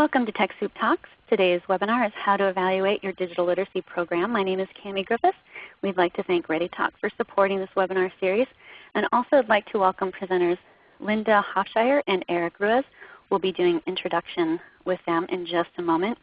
Welcome to TechSoup Talks. Today's webinar is How to Evaluate Your Digital Literacy Program. My name is Cami Griffiths. We'd like to thank ReadyTalk for supporting this webinar series. And also I'd like to welcome presenters Linda Hofschire and Eric Ruiz. We'll be doing introduction with them in just a moment.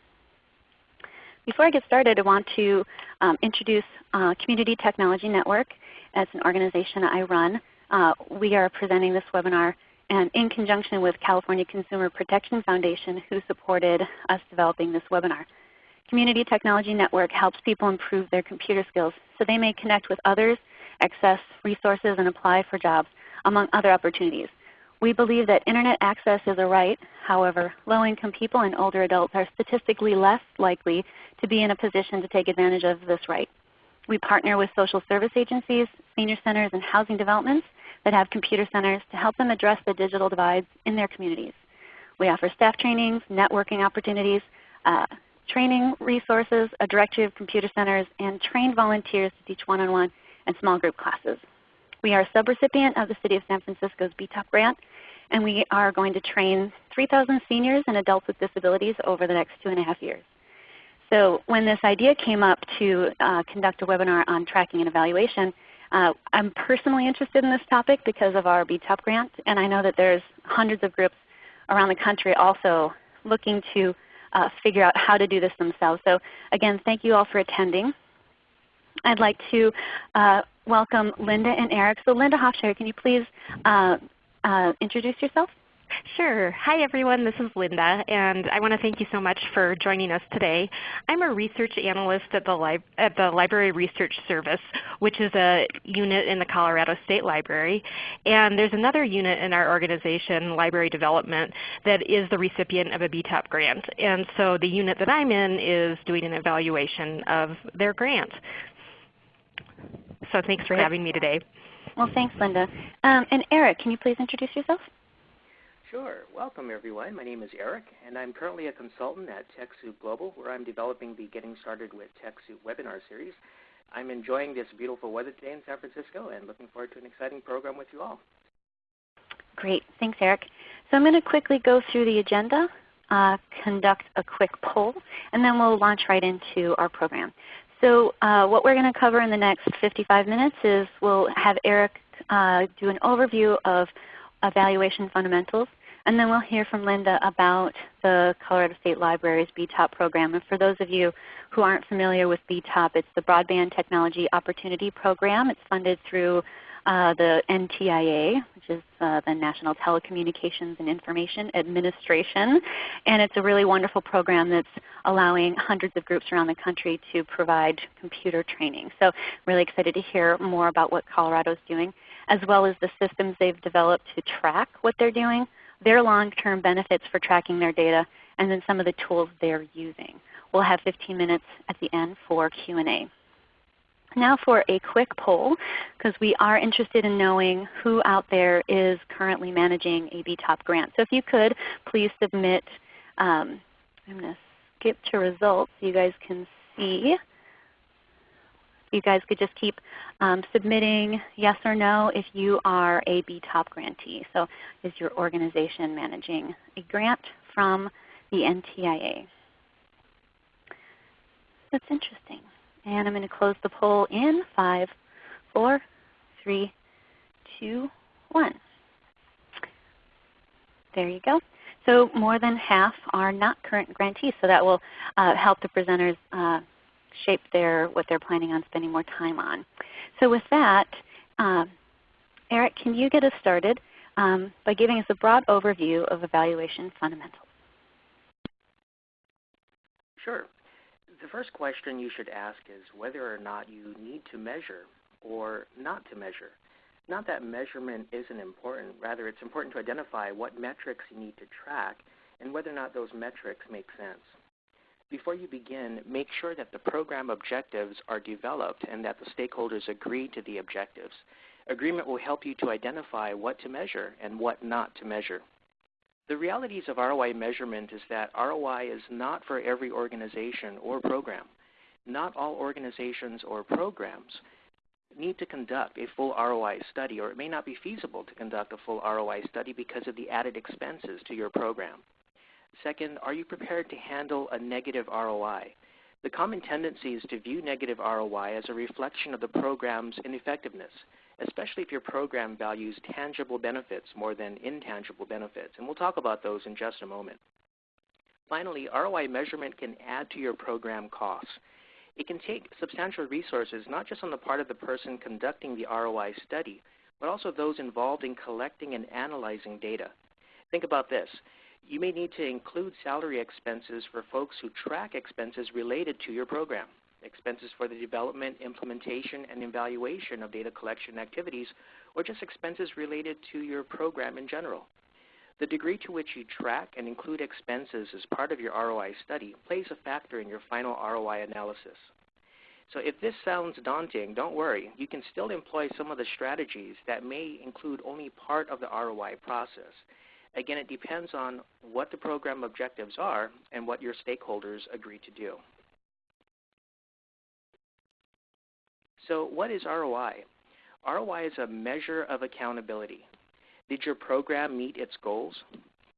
Before I get started, I want to um, introduce uh, Community Technology Network as an organization I run. Uh, we are presenting this webinar and in conjunction with California Consumer Protection Foundation who supported us developing this webinar. Community Technology Network helps people improve their computer skills so they may connect with others, access resources, and apply for jobs, among other opportunities. We believe that Internet access is a right. However, low-income people and older adults are statistically less likely to be in a position to take advantage of this right. We partner with social service agencies, senior centers, and housing developments that have computer centers to help them address the digital divides in their communities. We offer staff trainings, networking opportunities, uh, training resources, a directory of computer centers, and trained volunteers to teach one-on-one -on -one and small group classes. We are a subrecipient of the City of San Francisco's BTOP grant, and we are going to train 3,000 seniors and adults with disabilities over the next two and a half years. So when this idea came up to uh, conduct a webinar on tracking and evaluation, uh, I'm personally interested in this topic because of our BTOP grant, and I know that there's hundreds of groups around the country also looking to uh, figure out how to do this themselves. So again, thank you all for attending. I'd like to uh, welcome Linda and Eric. So Linda Hofschire, can you please uh, uh, introduce yourself? Sure. Hi everyone, this is Linda, and I want to thank you so much for joining us today. I'm a research analyst at the, at the Library Research Service, which is a unit in the Colorado State Library. And there's another unit in our organization, Library Development, that is the recipient of a BTOP grant. And so the unit that I'm in is doing an evaluation of their grant. So thanks for having me today. Well, thanks Linda. Um, and Eric, can you please introduce yourself? Sure. Welcome everyone. My name is Eric, and I'm currently a consultant at TechSoup Global, where I'm developing the Getting Started with TechSoup webinar series. I'm enjoying this beautiful weather today in San Francisco and looking forward to an exciting program with you all. Great. Thanks, Eric. So I'm going to quickly go through the agenda, uh, conduct a quick poll, and then we'll launch right into our program. So uh, what we're going to cover in the next 55 minutes is we'll have Eric uh, do an overview of evaluation fundamentals. And then we'll hear from Linda about the Colorado State Library's BTOP program. And for those of you who aren't familiar with BTOP, it's the Broadband Technology Opportunity Program. It's funded through uh, the NTIA, which is uh, the National Telecommunications and Information Administration. And it's a really wonderful program that's allowing hundreds of groups around the country to provide computer training. So really excited to hear more about what Colorado is doing, as well as the systems they've developed to track what they're doing their long-term benefits for tracking their data, and then some of the tools they're using. We'll have 15 minutes at the end for Q&A. Now for a quick poll, because we are interested in knowing who out there is currently managing a BTOP grant. So if you could, please submit, um, I'm going to skip to results so you guys can see you guys could just keep um, submitting yes or no if you are a BTOP grantee. So is your organization managing a grant from the NTIA? That's interesting. And I'm going to close the poll in 5, 4, 3, 2, 1. There you go. So more than half are not current grantees. So that will uh, help the presenters uh, shape their, what they're planning on spending more time on. So with that, uh, Eric, can you get us started um, by giving us a broad overview of evaluation fundamentals? Sure. The first question you should ask is whether or not you need to measure or not to measure. Not that measurement isn't important, rather it's important to identify what metrics you need to track and whether or not those metrics make sense. Before you begin, make sure that the program objectives are developed and that the stakeholders agree to the objectives. Agreement will help you to identify what to measure and what not to measure. The realities of ROI measurement is that ROI is not for every organization or program. Not all organizations or programs need to conduct a full ROI study, or it may not be feasible to conduct a full ROI study because of the added expenses to your program. Second, are you prepared to handle a negative ROI? The common tendency is to view negative ROI as a reflection of the program's ineffectiveness, especially if your program values tangible benefits more than intangible benefits. And we'll talk about those in just a moment. Finally, ROI measurement can add to your program costs. It can take substantial resources, not just on the part of the person conducting the ROI study, but also those involved in collecting and analyzing data. Think about this. You may need to include salary expenses for folks who track expenses related to your program, expenses for the development, implementation, and evaluation of data collection activities, or just expenses related to your program in general. The degree to which you track and include expenses as part of your ROI study plays a factor in your final ROI analysis. So if this sounds daunting, don't worry. You can still employ some of the strategies that may include only part of the ROI process. Again, it depends on what the program objectives are and what your stakeholders agree to do. So what is ROI? ROI is a measure of accountability. Did your program meet its goals?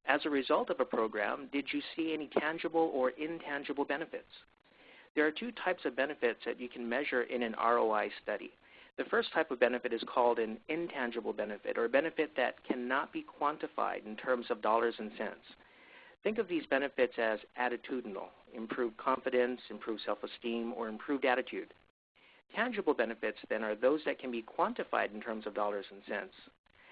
As a result of a program, did you see any tangible or intangible benefits? There are two types of benefits that you can measure in an ROI study. The first type of benefit is called an intangible benefit, or a benefit that cannot be quantified in terms of dollars and cents. Think of these benefits as attitudinal, improved confidence, improved self-esteem, or improved attitude. Tangible benefits, then, are those that can be quantified in terms of dollars and cents.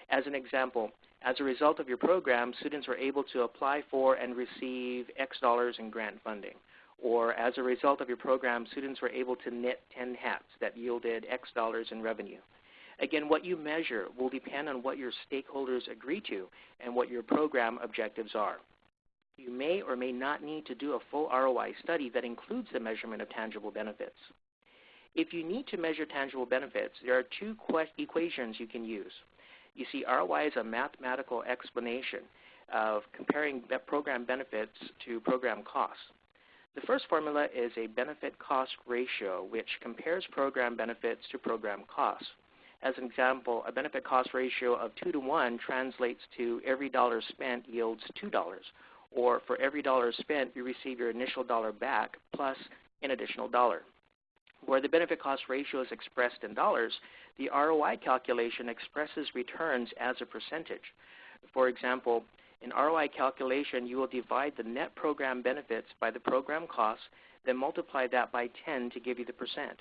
As an example, as a result of your program, students were able to apply for and receive X dollars in grant funding. Or as a result of your program, students were able to knit 10 hats that yielded X dollars in revenue. Again, what you measure will depend on what your stakeholders agree to and what your program objectives are. You may or may not need to do a full ROI study that includes the measurement of tangible benefits. If you need to measure tangible benefits, there are two equations you can use. You see, ROI is a mathematical explanation of comparing program benefits to program costs. The first formula is a benefit-cost ratio, which compares program benefits to program costs. As an example, a benefit-cost ratio of 2 to 1 translates to every dollar spent yields $2, or for every dollar spent, you receive your initial dollar back plus an additional dollar. Where the benefit cost ratio is expressed in dollars, the ROI calculation expresses returns as a percentage. For example, in ROI calculation, you will divide the net program benefits by the program costs, then multiply that by 10 to give you the percent.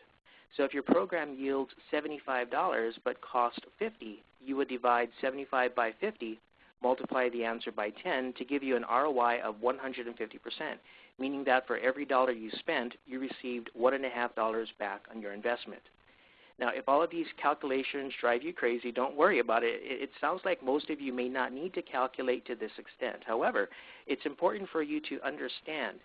So if your program yields $75 but cost 50, you would divide 75 by 50, multiply the answer by 10 to give you an ROI of 150%, meaning that for every dollar you spent, you received $1.5 back on your investment. Now, if all of these calculations drive you crazy, don't worry about it. It sounds like most of you may not need to calculate to this extent. However, it's important for you to understand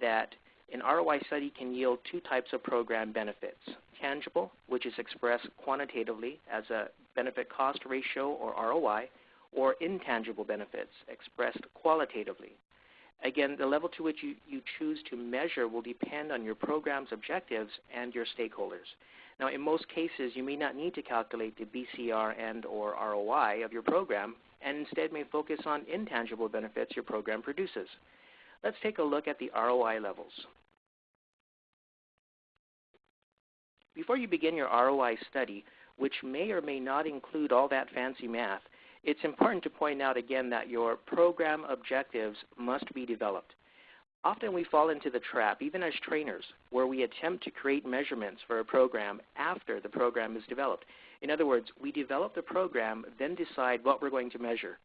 that an ROI study can yield two types of program benefits. Tangible, which is expressed quantitatively as a benefit cost ratio or ROI, or intangible benefits expressed qualitatively. Again, the level to which you, you choose to measure will depend on your program's objectives and your stakeholders. Now, in most cases, you may not need to calculate the BCR and or ROI of your program, and instead may focus on intangible benefits your program produces. Let's take a look at the ROI levels. Before you begin your ROI study, which may or may not include all that fancy math, it's important to point out again that your program objectives must be developed. Often we fall into the trap, even as trainers, where we attempt to create measurements for a program after the program is developed. In other words, we develop the program, then decide what we're going to measure.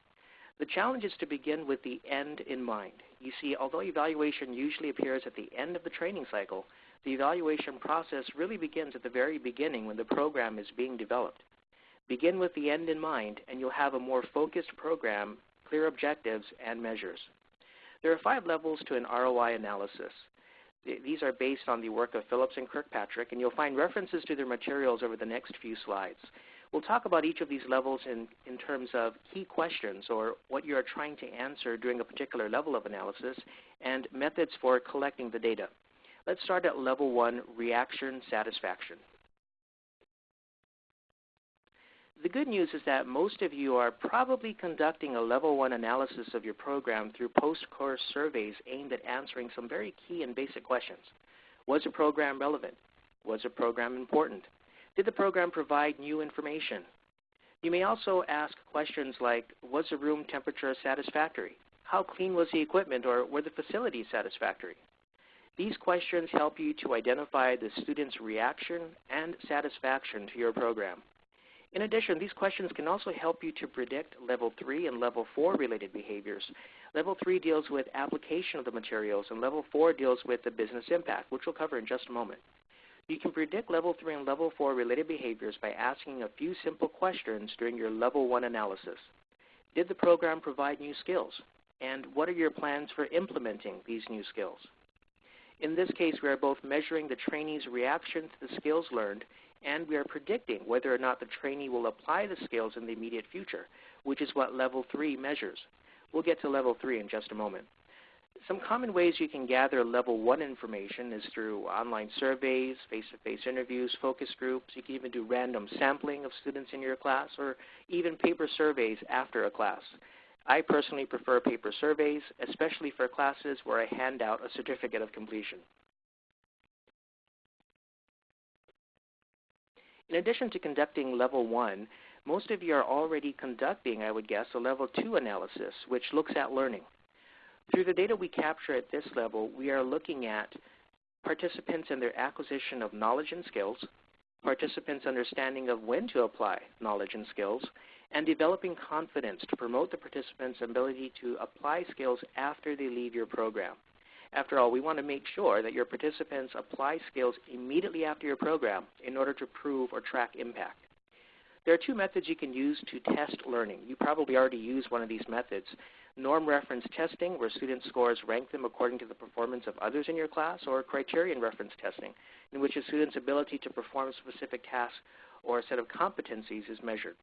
The challenge is to begin with the end in mind. You see, although evaluation usually appears at the end of the training cycle, the evaluation process really begins at the very beginning when the program is being developed. Begin with the end in mind, and you'll have a more focused program, clear objectives, and measures. There are five levels to an ROI analysis. These are based on the work of Phillips and Kirkpatrick, and you'll find references to their materials over the next few slides. We'll talk about each of these levels in, in terms of key questions or what you are trying to answer during a particular level of analysis and methods for collecting the data. Let's start at level one, reaction satisfaction. The good news is that most of you are probably conducting a level one analysis of your program through post-course surveys aimed at answering some very key and basic questions. Was the program relevant? Was the program important? Did the program provide new information? You may also ask questions like, was the room temperature satisfactory? How clean was the equipment or were the facilities satisfactory? These questions help you to identify the student's reaction and satisfaction to your program. In addition, these questions can also help you to predict Level 3 and Level 4 related behaviors. Level 3 deals with application of the materials, and Level 4 deals with the business impact, which we'll cover in just a moment. You can predict Level 3 and Level 4 related behaviors by asking a few simple questions during your Level 1 analysis. Did the program provide new skills? And what are your plans for implementing these new skills? In this case, we are both measuring the trainee's reaction to the skills learned and we are predicting whether or not the trainee will apply the skills in the immediate future, which is what Level 3 measures. We'll get to Level 3 in just a moment. Some common ways you can gather Level 1 information is through online surveys, face-to-face -face interviews, focus groups. You can even do random sampling of students in your class or even paper surveys after a class. I personally prefer paper surveys, especially for classes where I hand out a certificate of completion. In addition to conducting level one, most of you are already conducting, I would guess, a level two analysis, which looks at learning. Through the data we capture at this level, we are looking at participants and their acquisition of knowledge and skills, participants' understanding of when to apply knowledge and skills, and developing confidence to promote the participants' ability to apply skills after they leave your program. After all, we want to make sure that your participants apply skills immediately after your program in order to prove or track impact. There are two methods you can use to test learning. You probably already use one of these methods. Norm reference testing, where student scores rank them according to the performance of others in your class, or criterion reference testing, in which a student's ability to perform a specific task or a set of competencies is measured.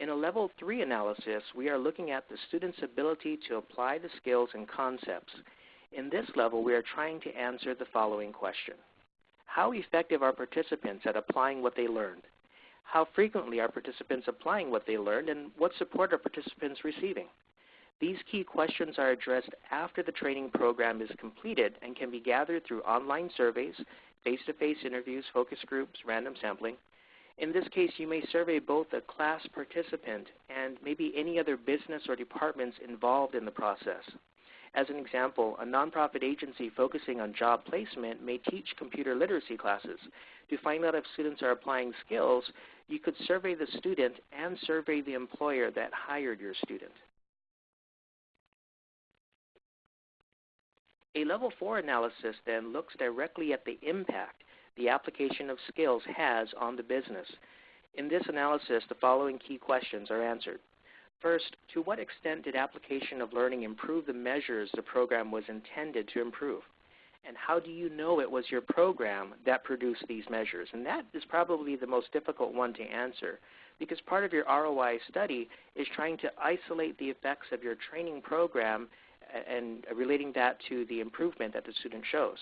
In a Level 3 analysis, we are looking at the student's ability to apply the skills and concepts. In this level, we are trying to answer the following question. How effective are participants at applying what they learned? How frequently are participants applying what they learned, and what support are participants receiving? These key questions are addressed after the training program is completed and can be gathered through online surveys, face-to-face -face interviews, focus groups, random sampling, in this case, you may survey both a class participant and maybe any other business or departments involved in the process. As an example, a nonprofit agency focusing on job placement may teach computer literacy classes. To find out if students are applying skills, you could survey the student and survey the employer that hired your student. A Level 4 analysis then looks directly at the impact the application of skills has on the business. In this analysis, the following key questions are answered. First, to what extent did application of learning improve the measures the program was intended to improve? And how do you know it was your program that produced these measures? And that is probably the most difficult one to answer because part of your ROI study is trying to isolate the effects of your training program and relating that to the improvement that the student shows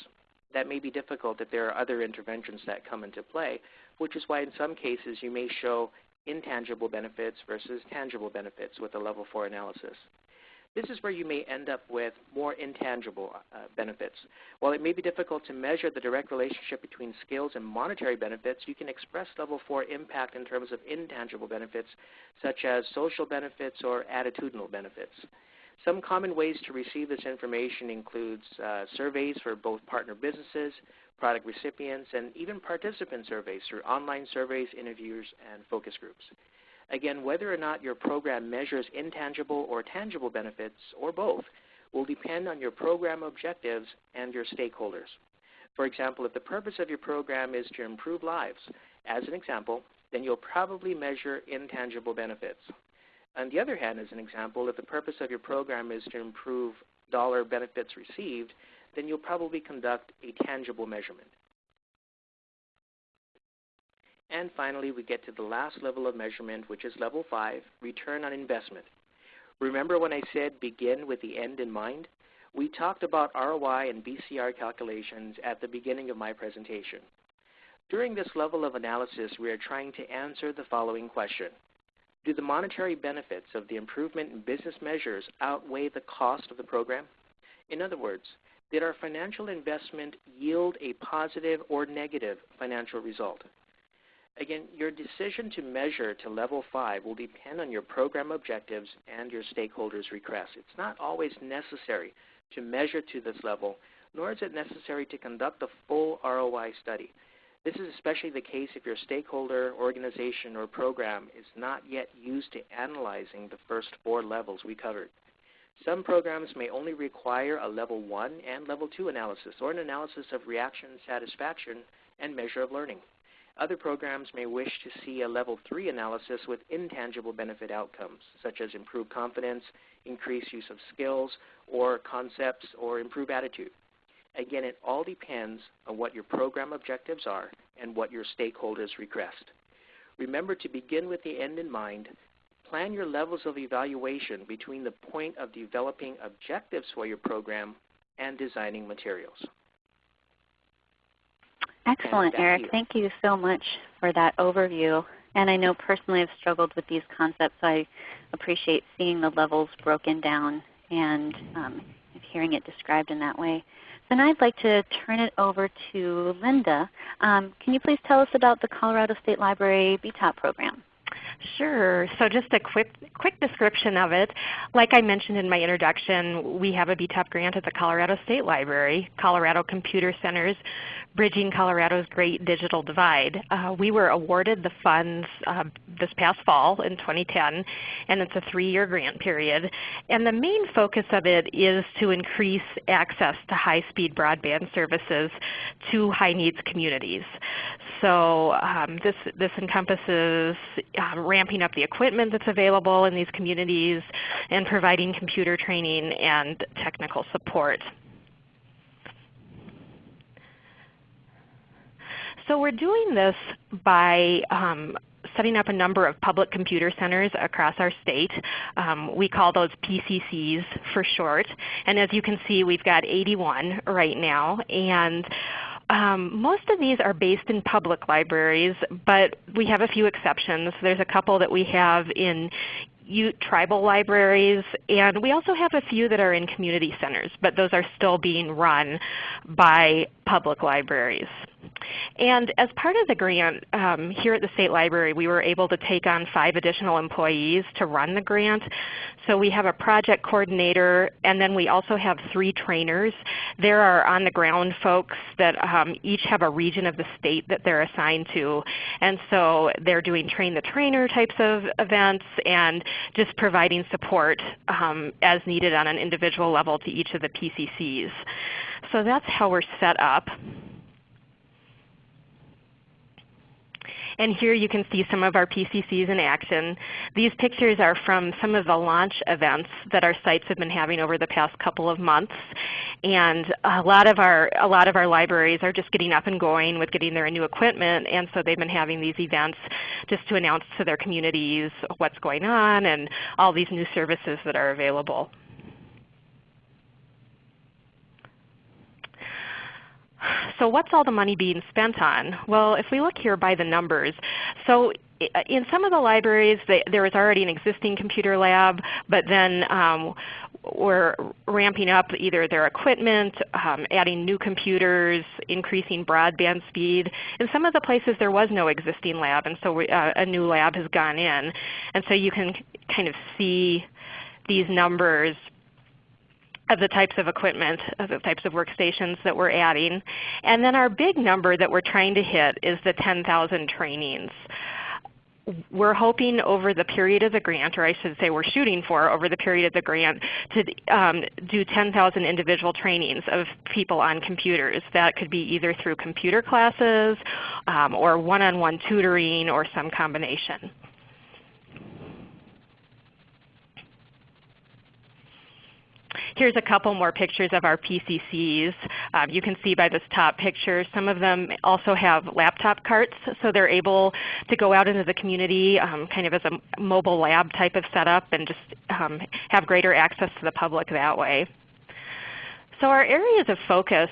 that may be difficult if there are other interventions that come into play, which is why in some cases you may show intangible benefits versus tangible benefits with a level 4 analysis. This is where you may end up with more intangible uh, benefits. While it may be difficult to measure the direct relationship between skills and monetary benefits, you can express level 4 impact in terms of intangible benefits such as social benefits or attitudinal benefits. Some common ways to receive this information includes uh, surveys for both partner businesses, product recipients, and even participant surveys through online surveys, interviews, and focus groups. Again, whether or not your program measures intangible or tangible benefits, or both, will depend on your program objectives and your stakeholders. For example, if the purpose of your program is to improve lives, as an example, then you'll probably measure intangible benefits. On the other hand, as an example, if the purpose of your program is to improve dollar benefits received, then you'll probably conduct a tangible measurement. And finally, we get to the last level of measurement, which is level 5, return on investment. Remember when I said begin with the end in mind? We talked about ROI and BCR calculations at the beginning of my presentation. During this level of analysis, we are trying to answer the following question. Do the monetary benefits of the improvement in business measures outweigh the cost of the program? In other words, did our financial investment yield a positive or negative financial result? Again, your decision to measure to level 5 will depend on your program objectives and your stakeholders' requests. It's not always necessary to measure to this level, nor is it necessary to conduct a full ROI study. This is especially the case if your stakeholder, organization, or program is not yet used to analyzing the first four levels we covered. Some programs may only require a level 1 and level 2 analysis, or an analysis of reaction satisfaction and measure of learning. Other programs may wish to see a level 3 analysis with intangible benefit outcomes, such as improved confidence, increased use of skills or concepts, or improved attitude. Again, it all depends on what your program objectives are and what your stakeholders request. Remember to begin with the end in mind. Plan your levels of evaluation between the point of developing objectives for your program and designing materials. Excellent, Eric. You. Thank you so much for that overview. And I know personally I've struggled with these concepts. So I appreciate seeing the levels broken down and um, hearing it described in that way. Now I'd like to turn it over to Linda. Um, can you please tell us about the Colorado State Library BTOP program? Sure. So just a quick, quick description of it. Like I mentioned in my introduction, we have a BTOP grant at the Colorado State Library, Colorado Computer Centers Bridging Colorado's Great Digital Divide. Uh, we were awarded the funds uh, this past fall in 2010, and it's a three-year grant period. And the main focus of it is to increase access to high-speed broadband services to high-needs communities. So um, this, this encompasses uh, ramping up the equipment that's available in these communities and providing computer training and technical support. So we're doing this by um, setting up a number of public computer centers across our state. Um, we call those PCCs for short. And as you can see, we've got 81 right now. And um, most of these are based in public libraries, but we have a few exceptions. There's a couple that we have in Ute tribal libraries, and we also have a few that are in community centers, but those are still being run by public libraries. And as part of the grant um, here at the State Library, we were able to take on five additional employees to run the grant. So we have a project coordinator, and then we also have three trainers. There are on-the-ground folks that um, each have a region of the state that they're assigned to. And so they're doing train-the-trainer types of events and just providing support um, as needed on an individual level to each of the PCCs. So that's how we're set up. And here you can see some of our PCCs in action. These pictures are from some of the launch events that our sites have been having over the past couple of months. And a lot of our, a lot of our libraries are just getting up and going with getting their new equipment. And so they've been having these events just to announce to their communities what's going on and all these new services that are available. So what's all the money being spent on? Well, if we look here by the numbers, so in some of the libraries they, there is already an existing computer lab, but then um, we're ramping up either their equipment, um, adding new computers, increasing broadband speed. In some of the places there was no existing lab, and so we, uh, a new lab has gone in. And so you can kind of see these numbers of the types of equipment, of the types of workstations that we're adding. And then our big number that we're trying to hit is the 10,000 trainings. We're hoping over the period of the grant, or I should say we're shooting for over the period of the grant, to um, do 10,000 individual trainings of people on computers. That could be either through computer classes um, or one-on-one -on -one tutoring or some combination. Here's a couple more pictures of our PCCs. Um, you can see by this top picture, some of them also have laptop carts, so they're able to go out into the community um, kind of as a mobile lab type of setup and just um, have greater access to the public that way. So our areas of focus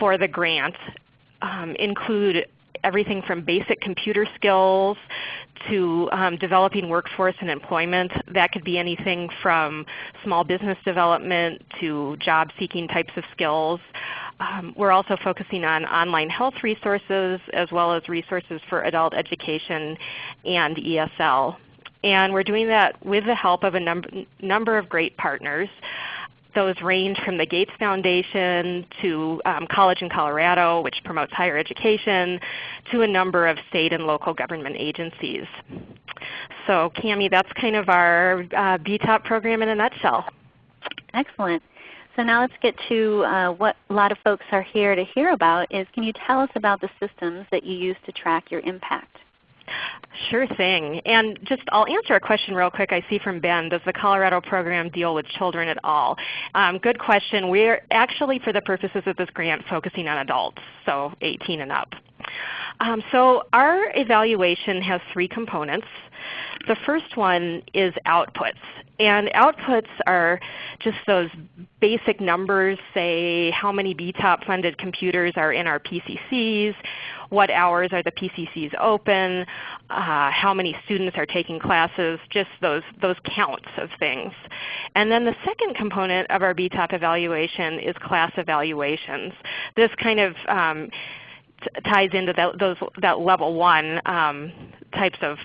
for the grant um, include everything from basic computer skills to um, developing workforce and employment. That could be anything from small business development to job seeking types of skills. Um, we're also focusing on online health resources as well as resources for adult education and ESL. And we're doing that with the help of a number, number of great partners. Those range from the Gates Foundation to um, College in Colorado, which promotes higher education, to a number of state and local government agencies. So Cami, that's kind of our uh, BTOP program in a nutshell. Excellent. So now let's get to uh, what a lot of folks are here to hear about is can you tell us about the systems that you use to track your impact? Sure thing. And just I'll answer a question real quick I see from Ben. Does the Colorado program deal with children at all? Um, good question. We're actually for the purposes of this grant focusing on adults, so 18 and up. Um, so our evaluation has three components. The first one is outputs. And outputs are just those basic numbers, say how many BTOP funded computers are in our PCCs, what hours are the PCCs open, uh, how many students are taking classes, just those, those counts of things. And then the second component of our BTOP evaluation is class evaluations. This kind of um, ties into that, those, that level one um, types of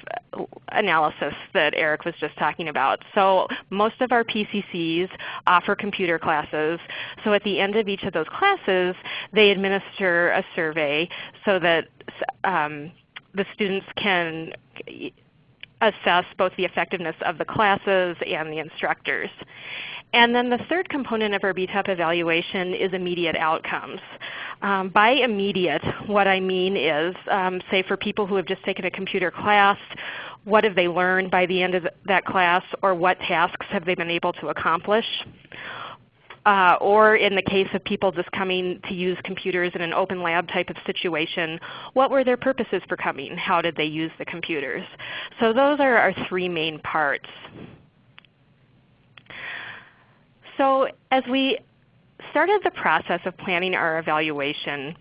analysis that Eric was just talking about. So most of our PCCs offer computer classes. So at the end of each of those classes, they administer a survey so that um, the students can assess both the effectiveness of the classes and the instructors. And then the third component of our BTOP evaluation is immediate outcomes. Um, by immediate, what I mean is, um, say for people who have just taken a computer class, what have they learned by the end of that class, or what tasks have they been able to accomplish? Uh, or in the case of people just coming to use computers in an open lab type of situation, what were their purposes for coming? How did they use the computers? So those are our three main parts. So as we started the process of planning our evaluation,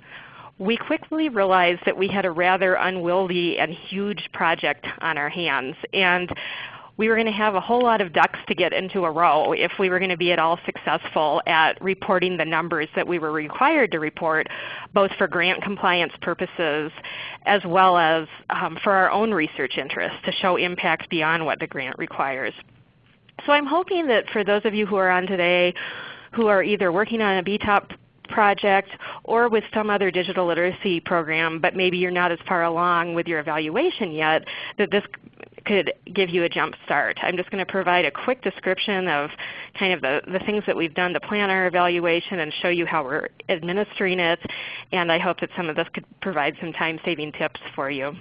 we quickly realized that we had a rather unwieldy and huge project on our hands. And we were going to have a whole lot of ducks to get into a row if we were going to be at all successful at reporting the numbers that we were required to report, both for grant compliance purposes as well as um, for our own research interests to show impact beyond what the grant requires. So I'm hoping that for those of you who are on today who are either working on a BTOP project or with some other digital literacy program, but maybe you're not as far along with your evaluation yet, that this could give you a jump start. I'm just going to provide a quick description of kind of the, the things that we've done to plan our evaluation and show you how we're administering it. And I hope that some of this could provide some time-saving tips for you.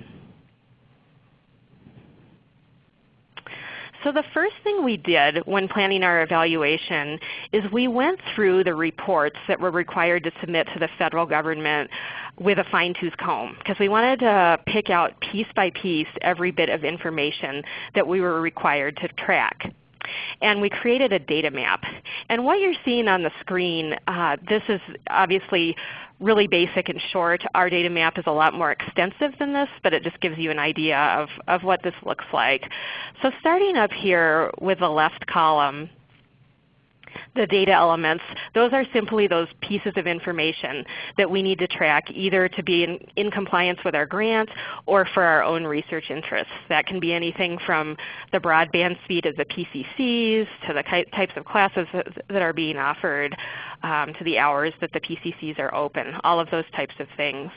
So the first thing we did when planning our evaluation is we went through the reports that were required to submit to the federal government with a fine-tooth comb because we wanted to pick out piece by piece every bit of information that we were required to track and we created a data map. And what you're seeing on the screen, uh, this is obviously really basic and short. Our data map is a lot more extensive than this, but it just gives you an idea of, of what this looks like. So starting up here with the left column, the data elements, those are simply those pieces of information that we need to track either to be in, in compliance with our grant or for our own research interests. That can be anything from the broadband speed of the PCCs to the types of classes that are being offered um, to the hours that the PCCs are open, all of those types of things.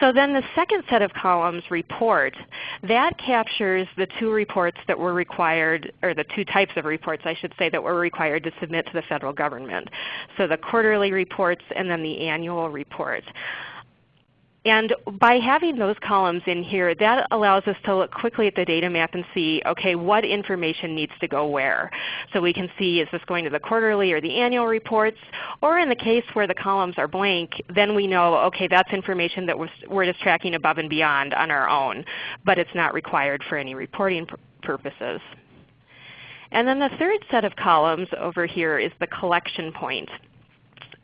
So then the second set of columns, report, that captures the two reports that were required, or the two types of reports I should say, that were required to submit to the federal government. So the quarterly reports and then the annual report. And by having those columns in here, that allows us to look quickly at the data map and see, okay, what information needs to go where. So we can see, is this going to the quarterly or the annual reports? Or in the case where the columns are blank, then we know, okay, that's information that we're just tracking above and beyond on our own, but it's not required for any reporting purposes. And then the third set of columns over here is the collection point.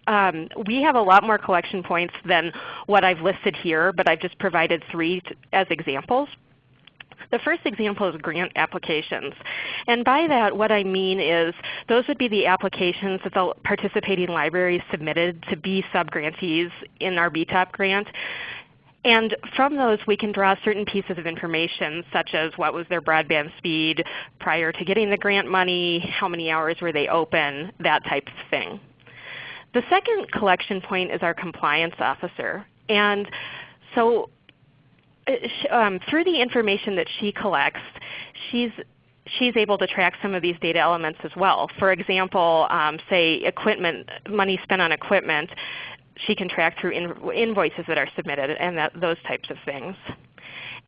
Um, we have a lot more collection points than what I've listed here, but I've just provided three as examples. The first example is grant applications. And by that what I mean is those would be the applications that the participating libraries submitted to be subgrantees in our BTOP grant. And from those we can draw certain pieces of information such as what was their broadband speed prior to getting the grant money, how many hours were they open, that type of thing. The second collection point is our compliance officer. And so uh, um, through the information that she collects, she's she's able to track some of these data elements as well. For example, um, say equipment, money spent on equipment, she can track through invoices that are submitted and that, those types of things.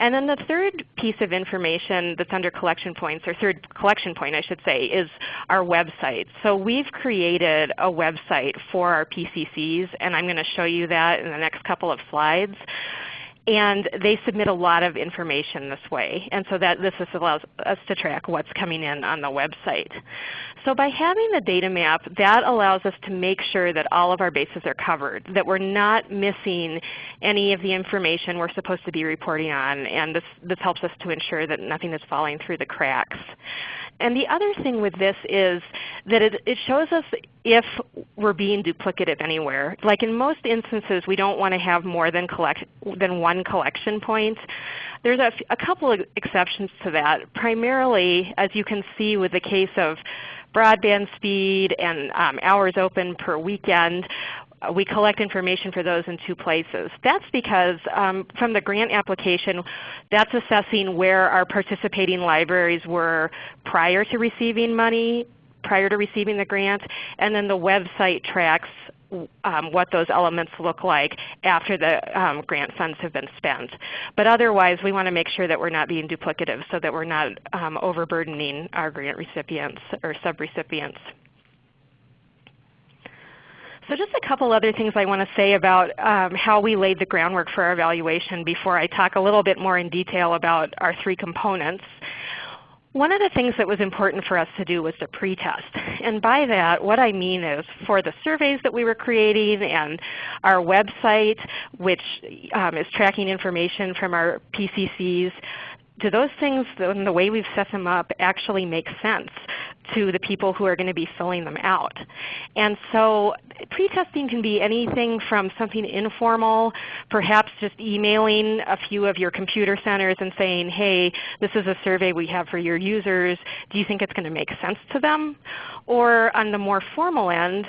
And then the third piece of information that's under collection points, or third collection point I should say, is our website. So we've created a website for our PCCs, and I'm going to show you that in the next couple of slides. And they submit a lot of information this way. And so that this allows us to track what's coming in on the website. So by having the data map, that allows us to make sure that all of our bases are covered, that we're not missing any of the information we're supposed to be reporting on. And this, this helps us to ensure that nothing is falling through the cracks. And the other thing with this is that it, it shows us if we're being duplicative anywhere. Like in most instances we don't want to have more than, collect, than one collection point. There's a, a couple of exceptions to that. Primarily as you can see with the case of broadband speed and um, hours open per weekend, we collect information for those in two places. That's because um, from the grant application, that's assessing where our participating libraries were prior to receiving money, prior to receiving the grant, and then the website tracks um, what those elements look like after the um, grant funds have been spent. But otherwise we want to make sure that we're not being duplicative so that we're not um, overburdening our grant recipients or subrecipients. So just a couple other things I want to say about um, how we laid the groundwork for our evaluation before I talk a little bit more in detail about our three components. One of the things that was important for us to do was to pretest. And by that what I mean is for the surveys that we were creating and our website which um, is tracking information from our PCCs, do those things and the way we've set them up actually make sense to the people who are going to be filling them out? And so pretesting can be anything from something informal, perhaps just emailing a few of your computer centers and saying, hey, this is a survey we have for your users. Do you think it's going to make sense to them? Or on the more formal end,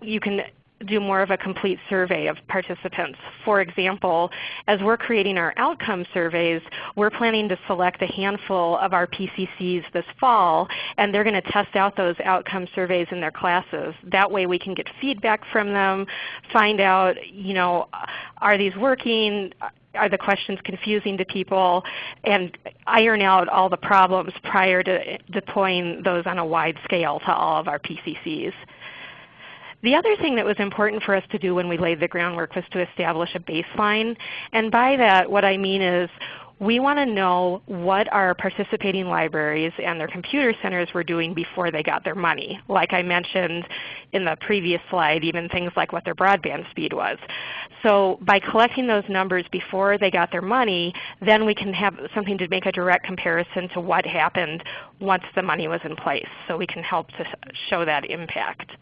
you can do more of a complete survey of participants. For example, as we're creating our outcome surveys, we're planning to select a handful of our PCCs this fall, and they're going to test out those outcome surveys in their classes. That way we can get feedback from them, find out, you know, are these working? Are the questions confusing to people? And iron out all the problems prior to deploying those on a wide scale to all of our PCCs. The other thing that was important for us to do when we laid the groundwork was to establish a baseline. And by that what I mean is we want to know what our participating libraries and their computer centers were doing before they got their money. Like I mentioned in the previous slide, even things like what their broadband speed was. So by collecting those numbers before they got their money, then we can have something to make a direct comparison to what happened once the money was in place. So we can help to show that impact.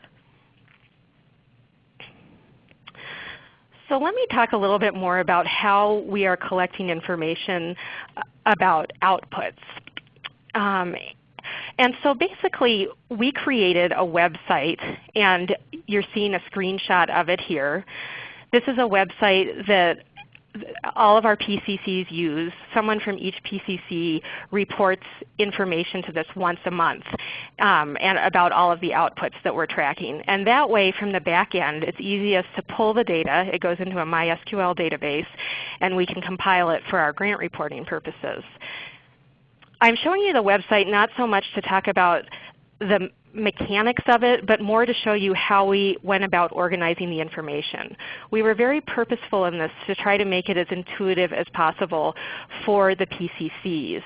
So let me talk a little bit more about how we are collecting information uh, about outputs. Um, and so basically we created a website and you're seeing a screenshot of it here. This is a website that all of our PCCs use. Someone from each PCC reports information to this once a month um, and about all of the outputs that we're tracking. And that way from the back end it's easiest to pull the data. It goes into a MySQL database and we can compile it for our grant reporting purposes. I'm showing you the website not so much to talk about the mechanics of it, but more to show you how we went about organizing the information. We were very purposeful in this to try to make it as intuitive as possible for the PCCs.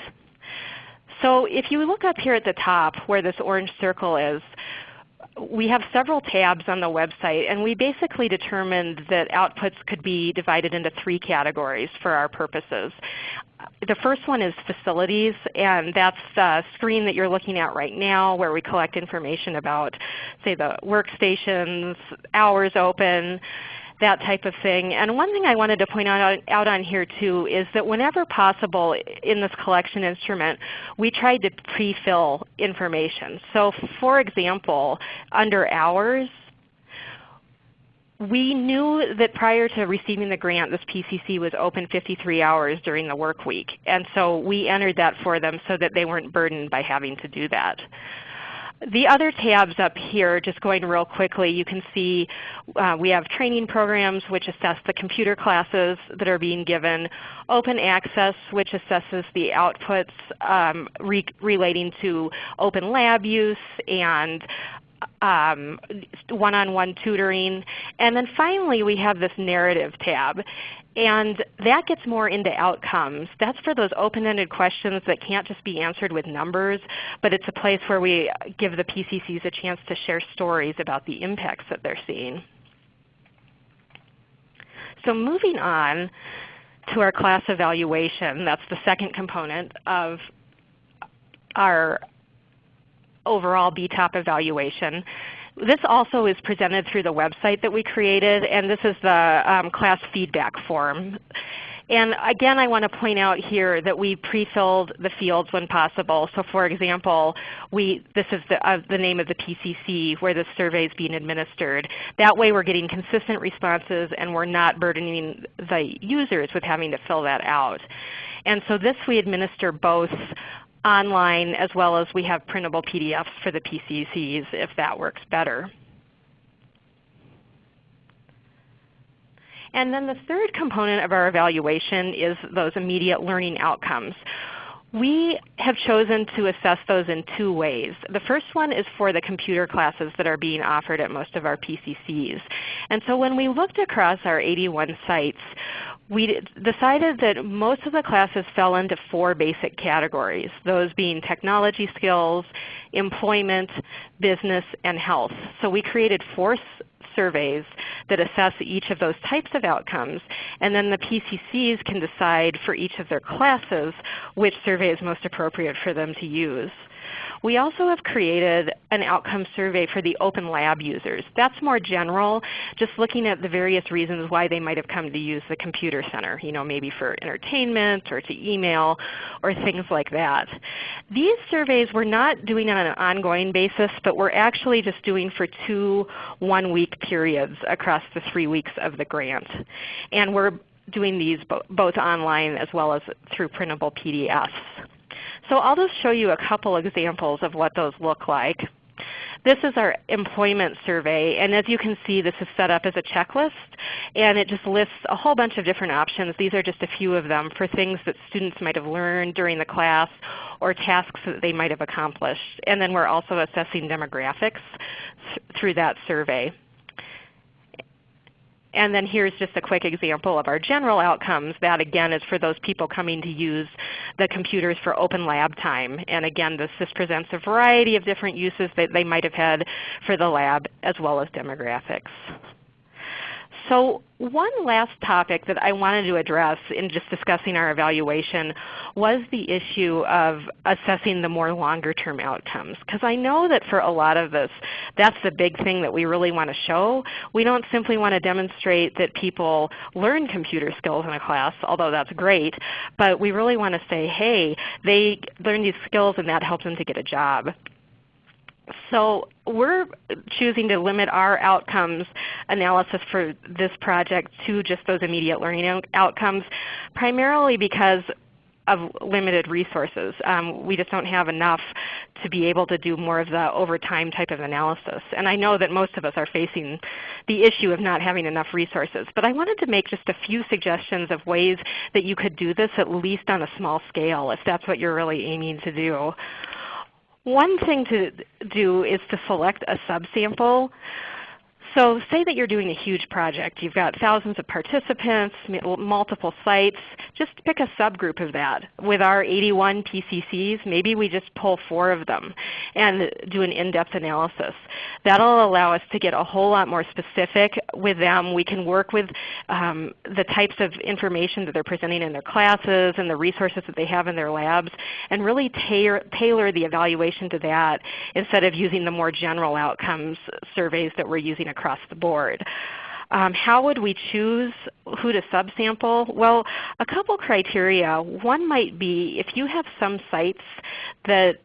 So if you look up here at the top where this orange circle is, we have several tabs on the website, and we basically determined that outputs could be divided into three categories for our purposes. The first one is facilities, and that's the screen that you're looking at right now where we collect information about, say, the workstations, hours open, that type of thing. And one thing I wanted to point out, out on here too is that whenever possible in this collection instrument, we tried to pre-fill information. So for example, under hours, we knew that prior to receiving the grant, this PCC was open 53 hours during the work week. And so we entered that for them so that they weren't burdened by having to do that. The other tabs up here, just going real quickly, you can see uh, we have training programs which assess the computer classes that are being given, open access which assesses the outputs um, re relating to open lab use and um, one-on-one tutoring. And then finally we have this narrative tab. And that gets more into outcomes. That's for those open-ended questions that can't just be answered with numbers, but it's a place where we give the PCCs a chance to share stories about the impacts that they're seeing. So moving on to our class evaluation, that's the second component of our overall BTOP evaluation. This also is presented through the website that we created, and this is the um, class feedback form. And again, I want to point out here that we pre-filled the fields when possible. So for example, we, this is the, uh, the name of the PCC where the survey is being administered. That way we're getting consistent responses and we're not burdening the users with having to fill that out. And so this we administer both online as well as we have printable PDFs for the PCCs if that works better. And then the third component of our evaluation is those immediate learning outcomes. We have chosen to assess those in two ways. The first one is for the computer classes that are being offered at most of our PCCs. And so when we looked across our 81 sites, we decided that most of the classes fell into four basic categories, those being technology skills, employment, business, and health. So we created four surveys that assess each of those types of outcomes, and then the PCCs can decide for each of their classes which survey is most appropriate for them to use. We also have created an outcome survey for the Open Lab users. That's more general, just looking at the various reasons why they might have come to use the computer center, you know, maybe for entertainment or to email or things like that. These surveys we're not doing on an ongoing basis, but we're actually just doing for two one-week periods across the three weeks of the grant. And we're doing these bo both online as well as through printable PDFs. So I'll just show you a couple examples of what those look like. This is our employment survey, and as you can see this is set up as a checklist, and it just lists a whole bunch of different options. These are just a few of them for things that students might have learned during the class or tasks that they might have accomplished. And then we're also assessing demographics through that survey. And then here's just a quick example of our general outcomes. That again is for those people coming to use the computers for open lab time. And again, this, this presents a variety of different uses that they might have had for the lab as well as demographics. So one last topic that I wanted to address in just discussing our evaluation was the issue of assessing the more longer term outcomes. Because I know that for a lot of this, that's the big thing that we really want to show. We don't simply want to demonstrate that people learn computer skills in a class, although that's great, but we really want to say, hey, they learn these skills and that helps them to get a job. So we're choosing to limit our outcomes analysis for this project to just those immediate learning outcomes, primarily because of limited resources. Um, we just don't have enough to be able to do more of the over time type of analysis. And I know that most of us are facing the issue of not having enough resources. But I wanted to make just a few suggestions of ways that you could do this at least on a small scale if that's what you're really aiming to do. One thing to do is to select a subsample. So say that you're doing a huge project. You've got thousands of participants, multiple sites. Just pick a subgroup of that. With our 81 PCCs, maybe we just pull four of them and do an in-depth analysis. That will allow us to get a whole lot more specific with them. We can work with um, the types of information that they're presenting in their classes and the resources that they have in their labs and really tailor, tailor the evaluation to that instead of using the more general outcomes surveys that we're using across the board. Um, how would we choose who to subsample? Well, a couple criteria. One might be if you have some sites that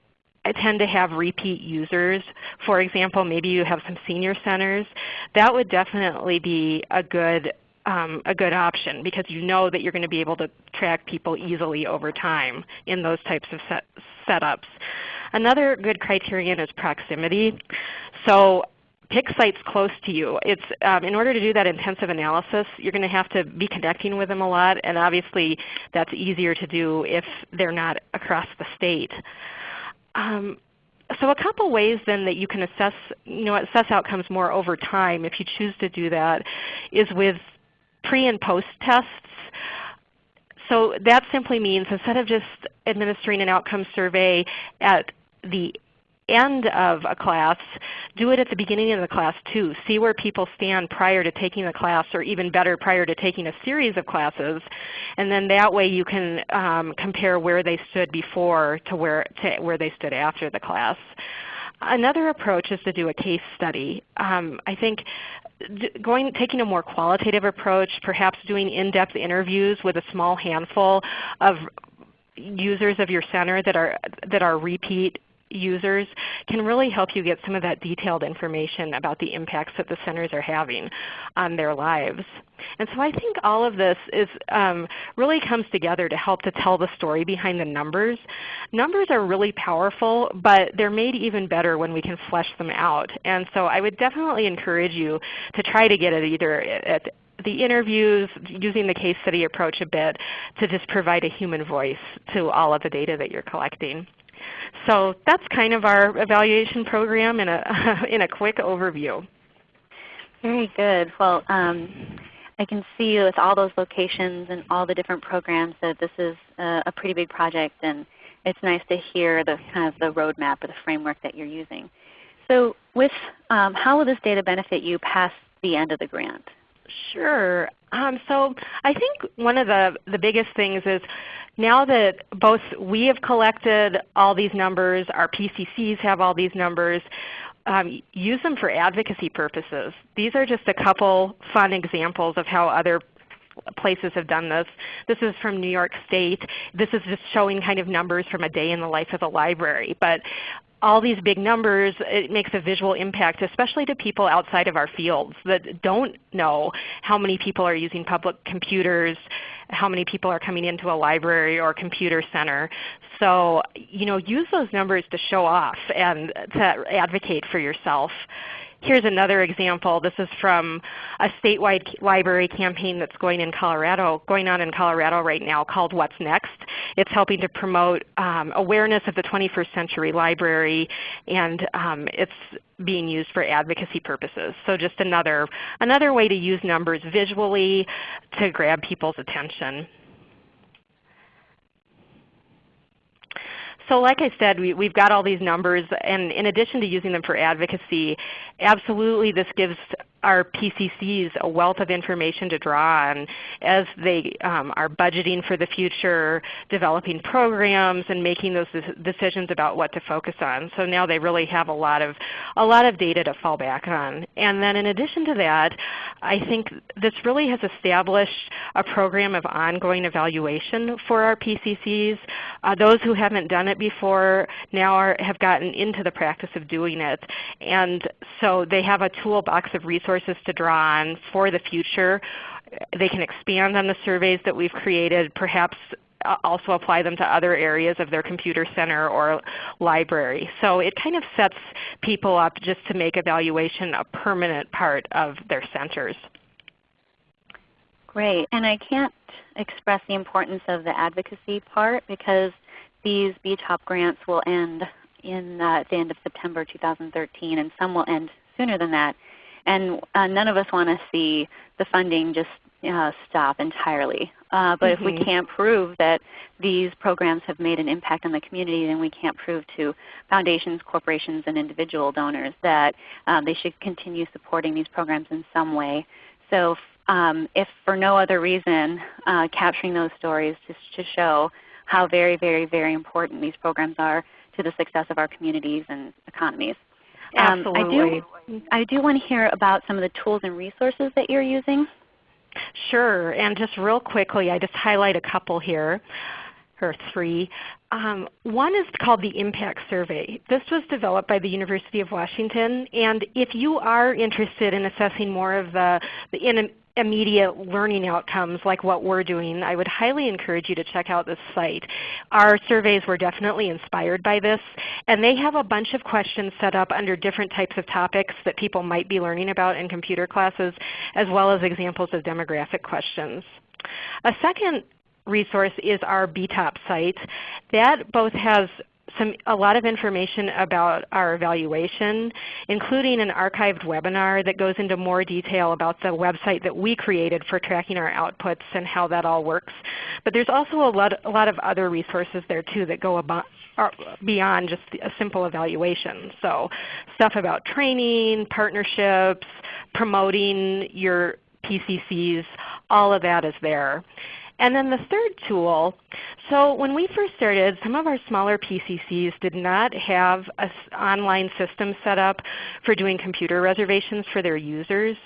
tend to have repeat users. For example, maybe you have some senior centers. That would definitely be a good um, a good option because you know that you're going to be able to track people easily over time in those types of set setups. Another good criterion is proximity. So pick sites close to you. It's, um, in order to do that intensive analysis, you're going to have to be connecting with them a lot, and obviously that's easier to do if they're not across the state. Um, so a couple ways then that you can assess, you know, assess outcomes more over time if you choose to do that is with pre and post tests. So that simply means instead of just administering an outcome survey at the end of a class, do it at the beginning of the class too. See where people stand prior to taking the class or even better prior to taking a series of classes. And then that way you can um, compare where they stood before to where, to where they stood after the class. Another approach is to do a case study. Um, I think going, taking a more qualitative approach, perhaps doing in-depth interviews with a small handful of users of your center that are, that are repeat users can really help you get some of that detailed information about the impacts that the centers are having on their lives. And so I think all of this is, um, really comes together to help to tell the story behind the numbers. Numbers are really powerful, but they're made even better when we can flesh them out. And so I would definitely encourage you to try to get it either at the interviews, using the case study approach a bit to just provide a human voice to all of the data that you're collecting. So that's kind of our evaluation program in a, in a quick overview. Very good. Well, um, I can see with all those locations and all the different programs that this is a, a pretty big project and it's nice to hear the kind of the roadmap or the framework that you're using. So with um, how will this data benefit you past the end of the grant? Sure. Um, so I think one of the, the biggest things is now that both we have collected all these numbers, our PCCs have all these numbers, um, use them for advocacy purposes. These are just a couple fun examples of how other places have done this. This is from New York State. This is just showing kind of numbers from a day in the life of a library. But all these big numbers, it makes a visual impact, especially to people outside of our fields that don't know how many people are using public computers, how many people are coming into a library or computer center. So you know, use those numbers to show off and to advocate for yourself. Here's another example. This is from a statewide library campaign that's going in Colorado, going on in Colorado right now called What's Next. It's helping to promote um, awareness of the 21st century library and um, it's being used for advocacy purposes. So just another, another way to use numbers visually to grab people's attention. So like I said, we, have got all these numbers, and in addition to using them for advocacy, absolutely this gives our PCCs a wealth of information to draw on as they um, are budgeting for the future, developing programs, and making those decisions about what to focus on. So now they really have a lot of a lot of data to fall back on. And then in addition to that, I think this really has established a program of ongoing evaluation for our PCCs. Uh, those who haven't done it before now are, have gotten into the practice of doing it. And so they have a toolbox of resources resources to draw on for the future. They can expand on the surveys that we've created, perhaps also apply them to other areas of their computer center or library. So it kind of sets people up just to make evaluation a permanent part of their centers. Great. And I can't express the importance of the advocacy part because these BTOP grants will end in uh, at the end of September 2013 and some will end sooner than that. And uh, none of us want to see the funding just uh, stop entirely. Uh, but mm -hmm. if we mm-hmm. can't prove that these programs have made an impact on the community, then we can't prove to foundations, corporations, and individual donors that um, they should continue supporting these programs in some way. So um, if for no other reason, uh, capturing those stories just to show how very, very, very important these programs are to the success of our communities and economies. Absolutely. Um, I do, I do want to hear about some of the tools and resources that you're using. Sure, and just real quickly, I just highlight a couple here, or three. Um, one is called the Impact Survey. This was developed by the University of Washington, and if you are interested in assessing more of the, the in, immediate learning outcomes like what we're doing, I would highly encourage you to check out this site. Our surveys were definitely inspired by this, and they have a bunch of questions set up under different types of topics that people might be learning about in computer classes, as well as examples of demographic questions. A second resource is our BTOP site. That both has some, a lot of information about our evaluation, including an archived webinar that goes into more detail about the website that we created for tracking our outputs and how that all works. But there's also a lot, a lot of other resources there too that go about, uh, beyond just a simple evaluation. So stuff about training, partnerships, promoting your PCCs, all of that is there. And then the third tool, so when we first started, some of our smaller PCCs did not have an online system set up for doing computer reservations for their users.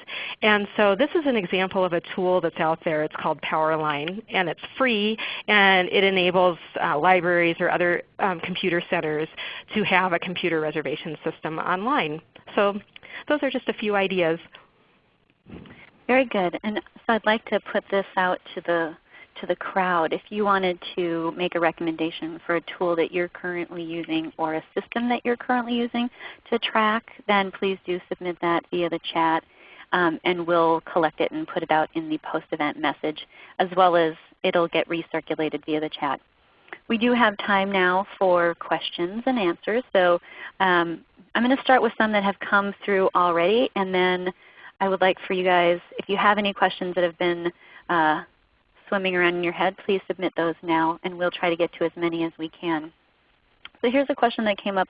And so this is an example of a tool that's out there. It's called Powerline, and it's free, and it enables uh, libraries or other um, computer centers to have a computer reservation system online. So those are just a few ideas. Very good. And so I'd like to put this out to the to the crowd. If you wanted to make a recommendation for a tool that you're currently using or a system that you're currently using to track, then please do submit that via the chat um, and we'll collect it and put it out in the post-event message as well as it will get recirculated via the chat. We do have time now for questions and answers. So um, I'm going to start with some that have come through already and then I would like for you guys, if you have any questions that have been uh, swimming around in your head, please submit those now and we'll try to get to as many as we can. So here's a question that came up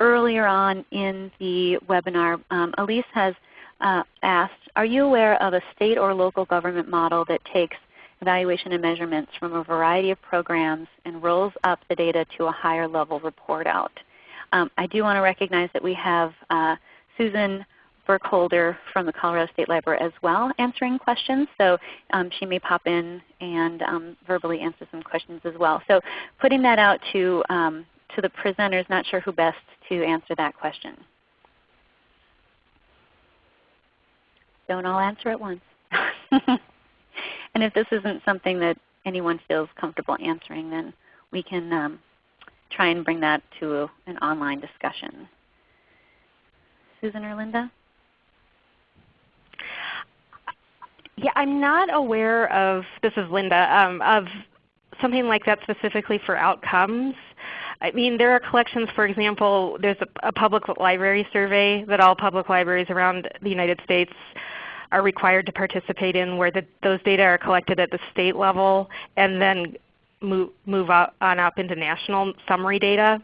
earlier on in the webinar. Um, Elise has uh, asked, are you aware of a state or local government model that takes evaluation and measurements from a variety of programs and rolls up the data to a higher level report out? Um, I do want to recognize that we have uh, Susan Burkholder from the Colorado State Library as well answering questions. So um, she may pop in and um, verbally answer some questions as well. So putting that out to, um, to the presenters, not sure who best to answer that question. Don't all answer at once. and if this isn't something that anyone feels comfortable answering, then we can um, try and bring that to an online discussion. Susan or Linda? Yeah, I'm not aware of, this is Linda, um, of something like that specifically for outcomes. I mean, there are collections, for example, there's a, a, public library survey that all public libraries around the United States are required to participate in where the, those data are collected at the state level and then move, move on up into national summary data.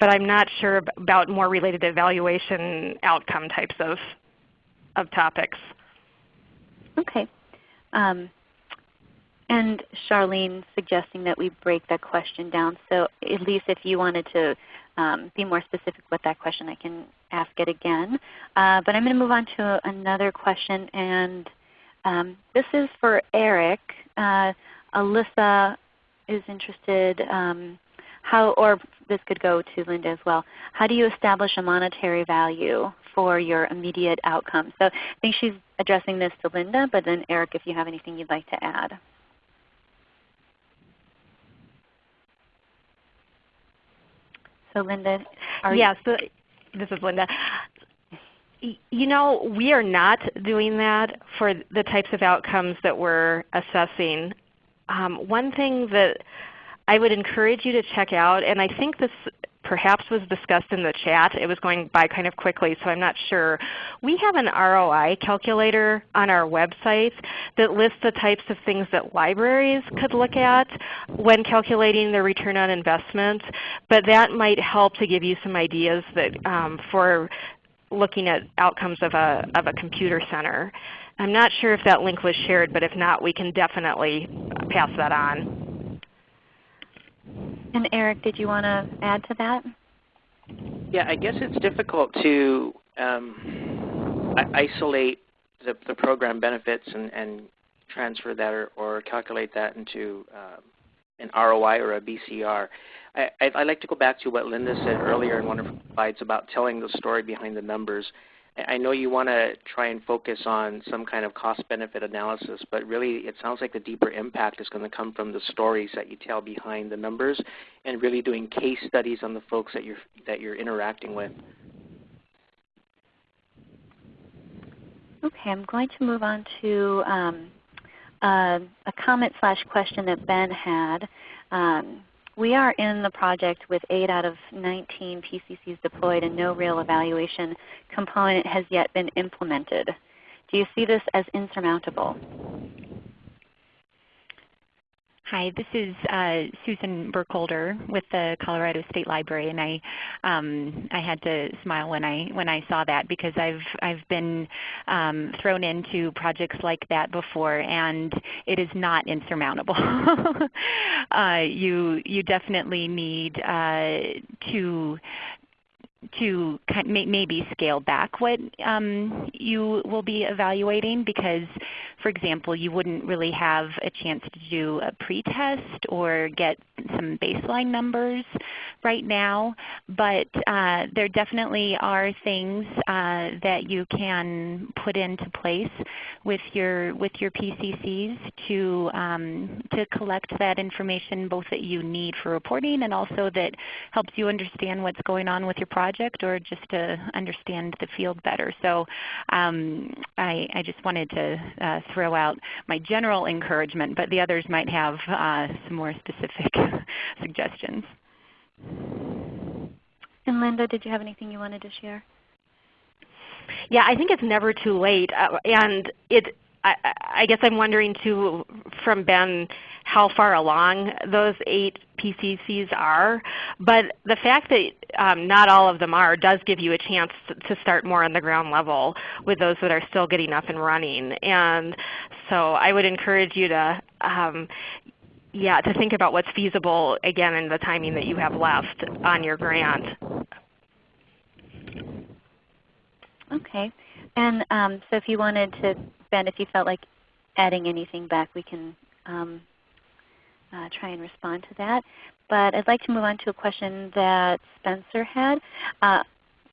But I'm not sure about more related evaluation outcome types of, of topics. Okay. Um, and Charlene suggesting that we break that question down. So Elise if you wanted to um, be more specific with that question, I can ask it again. Uh, but I'm going to move on to another question. And um, this is for Eric. Uh, Alyssa is interested um, how, or this could go to Linda as well. How do you establish a monetary value for your immediate outcome? So I think she's addressing this to Linda, but then Eric, if you have anything you'd like to add. So Linda, yeah, so this is Linda. You know, we are not doing that for the types of outcomes that we're assessing. Um, one thing that I would encourage you to check out, and I think this perhaps was discussed in the chat. It was going by kind of quickly, so I'm not sure. We have an ROI calculator on our website that lists the types of things that libraries could look at when calculating their return on investment. But that might help to give you some ideas that, um, for looking at outcomes of a, of a computer center. I'm not sure if that link was shared, but if not, we can definitely pass that on. And Eric, did you want to add to that? Yeah, I guess it's difficult to um, isolate the, the, program benefits and, and transfer that or, or, calculate that into uh, an ROI or a BCR. I, I, like to go back to what Linda said earlier in one of her slides about telling the story behind the numbers. I know you want to try and focus on some kind of cost-benefit analysis, but really it sounds like the deeper impact is going to come from the stories that you tell behind the numbers and really doing case studies on the folks that you're, that you're interacting with. Okay, I'm going to move on to um, uh, a comment slash question that Ben had. Um, we are in the project with 8 out of 19 PCCs deployed and no real evaluation component has yet been implemented. Do you see this as insurmountable? Hi, this is uh, Susan Burkholder with the Colorado State Library, and I um, I had to smile when I when I saw that because I've I've been um, thrown into projects like that before, and it is not insurmountable. uh, you you definitely need uh, to to maybe scale back what um, you will be evaluating because, for example, you wouldn't really have a chance to do a pretest or get some baseline numbers right now. But uh, there definitely are things uh, that you can put into place with your with your PCCs to um, to collect that information both that you need for reporting and also that helps you understand what's going on with your project project or just to understand the field better. So um, I, I, just wanted to uh, throw out my general encouragement, but the others might have uh, some more specific suggestions. And Linda, did you have anything you wanted to share? Yeah, I think it's never too late. Uh, and it, I, I, guess I'm wondering too from Ben how far along those eight PCCs are. But the fact that um, not all of them are does give you a chance to start more on the ground level with those that are still getting up and running. And so I would encourage you to um, yeah, to think about what's feasible again in the timing that you have left on your grant. Okay. And um, so if you wanted to, Ben, if you felt like adding anything back, we can um, uh, try and respond to that. But I'd like to move on to a question that Spencer had, uh,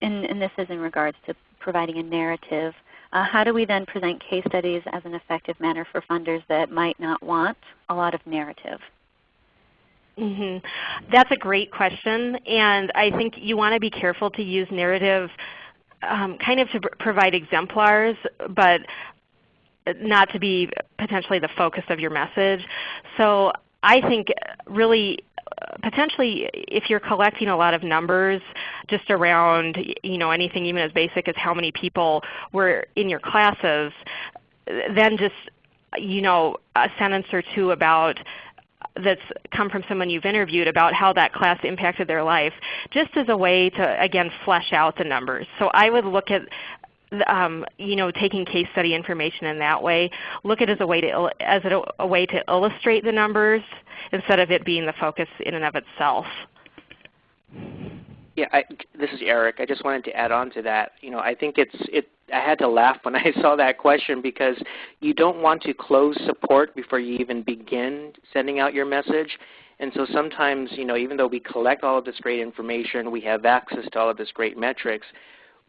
and, and, this is in regards to providing a narrative. Uh, how do we then present case studies as an effective manner for funders that might not want a lot of narrative? Mm -hmm. That's a great question, and I think you want to be careful to use narrative um, kind of to provide exemplars, but not to be potentially the focus of your message. So I think really potentially if you're collecting a lot of numbers just around you know, anything even as basic as how many people were in your classes, then just you know, a sentence or two about that's come from someone you've interviewed about how that class impacted their life, just as a way to, again, flesh out the numbers. So I would look at um, you know, taking case study information in that way. Look at it as a way to as a, a way to illustrate the numbers instead of it being the focus in and of itself. Yeah, I, this is Eric. I just wanted to add on to that. You know, I think it's it. I had to laugh when I saw that question because you don't want to close support before you even begin sending out your message. And so sometimes, you know, even though we collect all of this great information, we have access to all of this great metrics,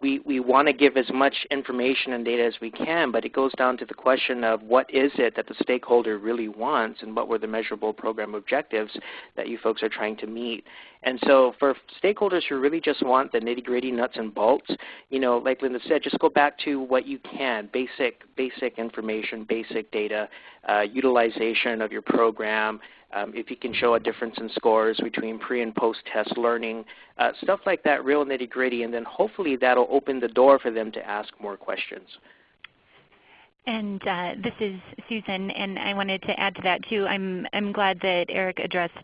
we, we want to give as much information and data as we can, but it goes down to the question of what is it that the stakeholder really wants and what were the measurable program objectives that you folks are trying to meet. And so for stakeholders who really just want the nitty-gritty nuts and bolts, you know, like Linda said, just go back to what you can, basic, basic information, basic data, uh, utilization of your program, um, if you can show a difference in scores between pre and post test learning, uh, stuff like that, real nitty gritty, and then hopefully that'll open the door for them to ask more questions. And uh, this is Susan, and I wanted to add to that too. I'm, I'm glad that Eric addressed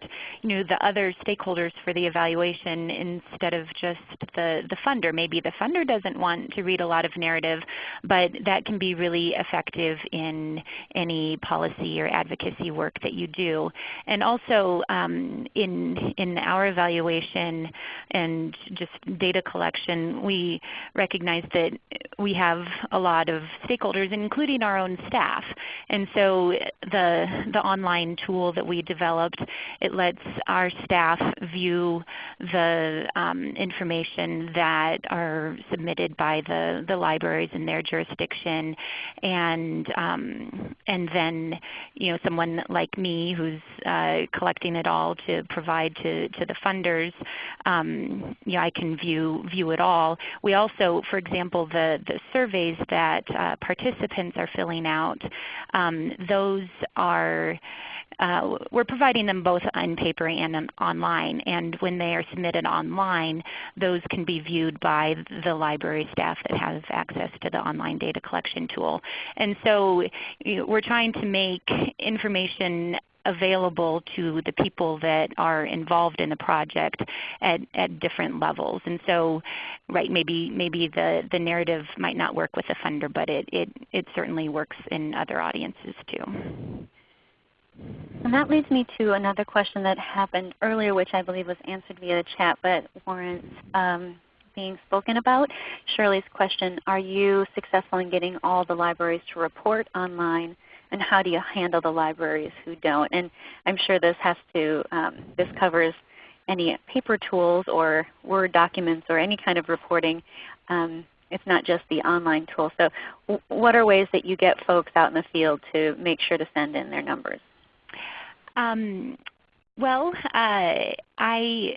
you know, the other stakeholders for the evaluation instead of just the, the funder. Maybe the funder doesn't want to read a lot of narrative, but that can be really effective in any policy or advocacy work that you do. And also um, in, in our evaluation and just data collection, we recognize that we have a lot of stakeholders, including including our own staff. And so the, the online tool that we developed, it lets our staff view the um, information that are submitted by the, the libraries in their jurisdiction. And, um, and then you know, someone like me who's uh, collecting it all to provide to, to the funders, um, you know, I can view, view it all. We also, for example, the, the surveys that uh, participants are filling out, um, those are uh, we're providing them both on paper and online. And when they are submitted online, those can be viewed by the library staff that have access to the online data collection tool. And so you know, we're trying to make information available to the people that are involved in the project at, at different levels. And so right, maybe, maybe the, the narrative might not work with a funder, but it, it, it certainly works in other audiences too. And that leads me to another question that happened earlier, which I believe was answered via the chat, but warrants um, being spoken about. Shirley's question, are you successful in getting all the libraries to report online and how do you handle the libraries who don't? And I'm sure this has to, um, this covers any paper tools or Word documents or any kind of reporting. Um, it's not just the online tool. So what are ways that you get folks out in the field to make sure to send in their numbers? Um, well, uh, I,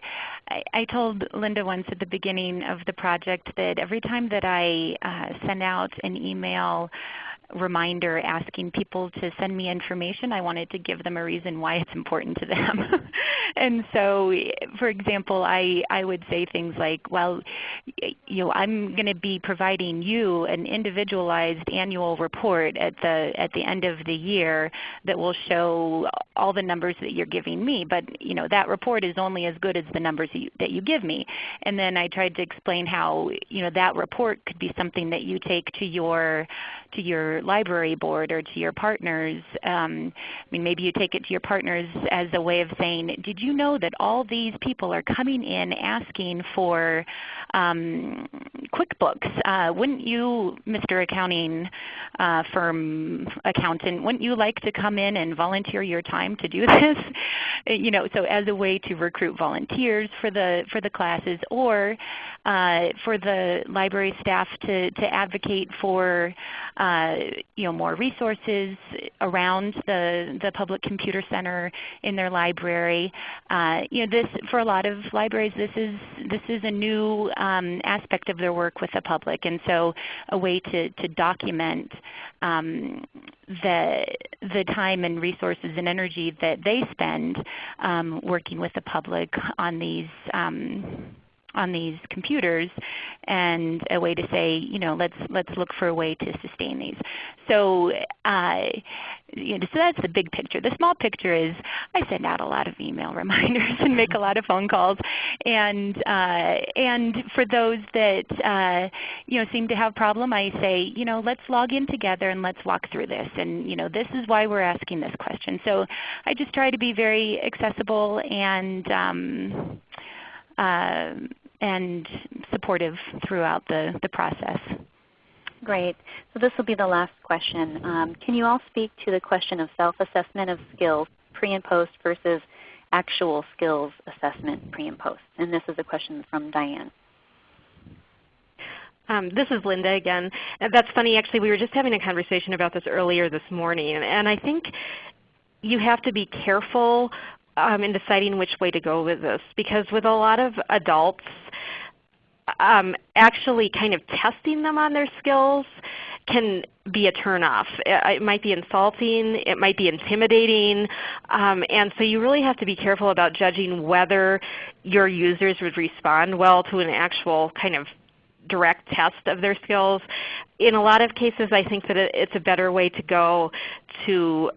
I told Linda once at the beginning of the project that every time that I uh, send out an email reminder asking people to send me information. I wanted to give them a reason why it's important to them. and so for example, I, I would say things like, well, you know, I'm going to be providing you an individualized annual report at the, at the end of the year that will show all the numbers that you're giving me. But you know, that report is only as good as the numbers that you, that you give me. And then I tried to explain how you know, that report could be something that you take to your, to your library board or to your partners. Um, I mean, maybe you take it to your partners as a way of saying, did you know that all these people are coming in asking for um, QuickBooks? Uh, wouldn't you, Mr. Accounting uh, Firm Accountant, wouldn't you like to come in and volunteer your time to do this? you know, so as a way to recruit volunteers for the, for the classes or uh, for the library staff to, to advocate for uh, you know, more resources around the, the public computer center in their library. Uh, you know, this, for a lot of libraries, this is, this is a new um, aspect of their work with the public. And so a way to, to document um, the, the time and resources and energy that they spend um, working with the public on these um, on these computers and a way to say, you know, let's, let's look for a way to sustain these. So, uh, you know, so that's the big picture. The small picture is I send out a lot of email reminders and make a lot of phone calls. And, uh, and for those that uh, you know, seem to have a problem, I say, you know, let's log in together and let's walk through this. And you know, this is why we're asking this question. So I just try to be very accessible and um, uh, and supportive throughout the, the process. Great. So this will be the last question. Um, can you all speak to the question of self-assessment of skills pre and post versus actual skills assessment pre and post? And this is a question from Diane. Um, this is Linda again. That's funny actually. We were just having a conversation about this earlier this morning. And I think you have to be careful um, in deciding which way to go with this because with a lot of adults um, actually kind of testing them on their skills can be a turnoff. It, it might be insulting, it might be intimidating, um, and so you really have to be careful about judging whether your users would respond well to an actual kind of direct test of their skills. In a lot of cases I think that it's a better way to go to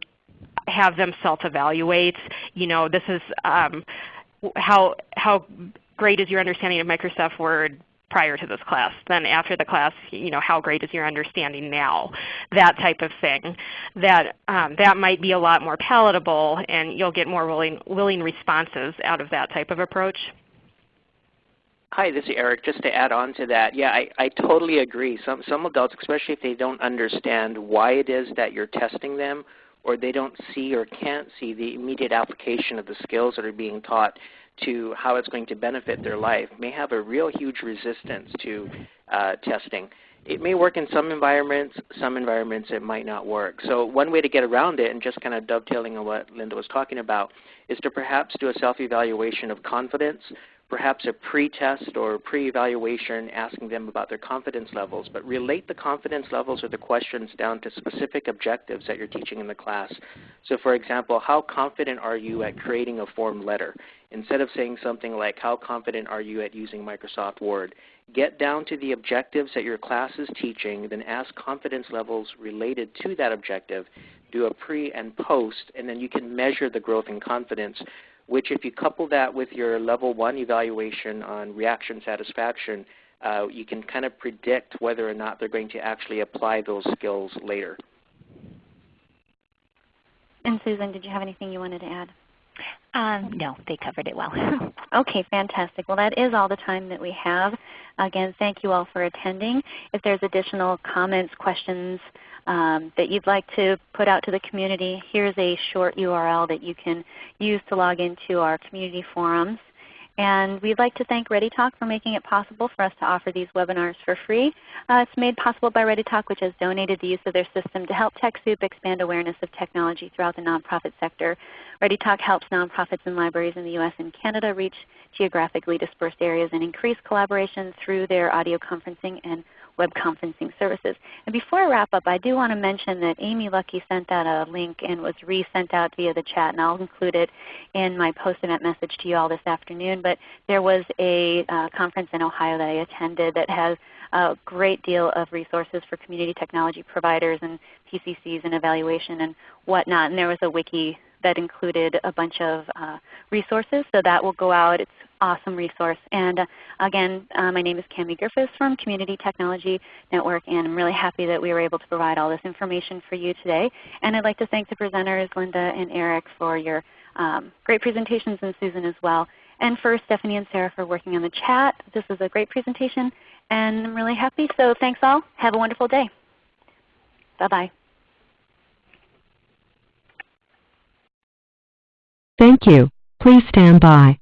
have them self-evaluate. You know, this is um, how, how great is your understanding of Microsoft Word prior to this class. Then after the class, you know, how great is your understanding now? That type of thing. That, um, that might be a lot more palatable and you'll get more willing, willing responses out of that type of approach. Hi, this is Eric. Just to add on to that, yeah, I, I totally agree. Some, some adults, especially if they don't understand why it is that you're testing them or they don't see or can't see the immediate application of the skills that are being taught to how it's going to benefit their life, may have a real huge resistance to uh, testing. It may work in some environments, some environments it might not work. So one way to get around it, and just kind of dovetailing on what Linda was talking about, is to perhaps do a self-evaluation of confidence perhaps a pre-test or pre-evaluation asking them about their confidence levels, but relate the confidence levels or the questions down to specific objectives that you're teaching in the class. So for example, how confident are you at creating a form letter? Instead of saying something like, how confident are you at using Microsoft Word? Get down to the objectives that your class is teaching, then ask confidence levels related to that objective. Do a pre and post, and then you can measure the growth in confidence which if you couple that with your level one evaluation on reaction satisfaction, uh, you can kind of predict whether or not they're going to actually apply those skills later. And Susan, did you have anything you wanted to add? Um, no, they covered it well. okay, fantastic. Well, that is all the time that we have. Again, thank you all for attending. If there's additional comments, questions, um, that you'd like to put out to the community, here's a short URL that you can use to log into our community forums. And we'd like to thank ReadyTalk for making it possible for us to offer these webinars for free. Uh, it's made possible by ReadyTalk which has donated the use of their system to help TechSoup expand awareness of technology throughout the nonprofit sector. ReadyTalk helps nonprofits and libraries in the U.S. and Canada reach geographically dispersed areas and increase collaboration through their audio conferencing and web conferencing services. And before I wrap up, I do want to mention that Amy Lucky sent out a link and was resent out via the chat, and I'll include it in my post-event message to you all this afternoon. But there was a uh, conference in Ohio that I attended that has a great deal of resources for community technology providers and PCCs and evaluation and whatnot. And there was a wiki that included a bunch of uh, resources. So that will go out. It's awesome resource. And uh, again, uh, my name is Cami Griffiths from Community Technology Network, and I'm really happy that we were able to provide all this information for you today. And I'd like to thank the presenters, Linda and Eric, for your um, great presentations, and Susan as well. And for Stephanie and Sarah for working on the chat. This was a great presentation, and I'm really happy. So thanks all. Have a wonderful day. Bye-bye. Thank you. Please stand by.